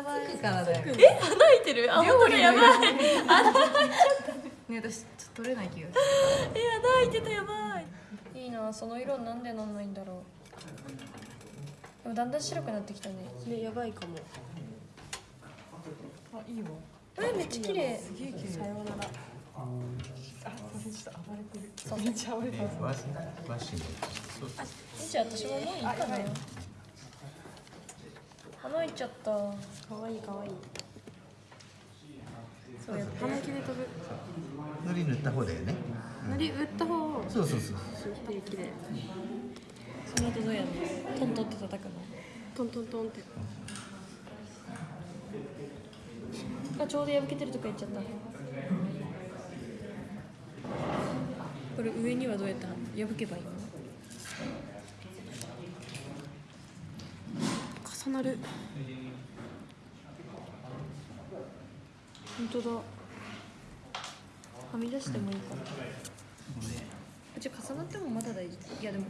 やばいからだよ。え穴開いてる？あ本当だやばい。ね私ちょっと取れない気がすえ穴開いてたやばいいいなその色なんでなんないんだろうでもだんだん白くなってきたねねやばいかもあいいわえめっちゃ綺麗すげえ綺麗さようならあ私ちょっと暴れてるめっちゃ暴れてねます和和紙のそうじゃあ私ももういいかなあやばい穴開いちゃったかわいいかわいい。そうやって。鼻毛で飛ぶ。塗り塗った方だよね。のり打った方を。そうそうそう綺麗綺麗その後どうやんの？トントンって叩くの？トントントンって。あちょうど破けてるとか言っちゃった。これ上にはどうやって破けばいいの？重なる。本当だ。はみ出してもいいかな、うち重なってもまだ大丈夫。いやでも